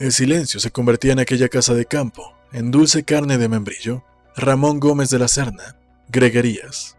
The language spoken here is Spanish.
El silencio se convertía en aquella casa de campo, en dulce carne de membrillo. Ramón Gómez de la Serna, Greguerías.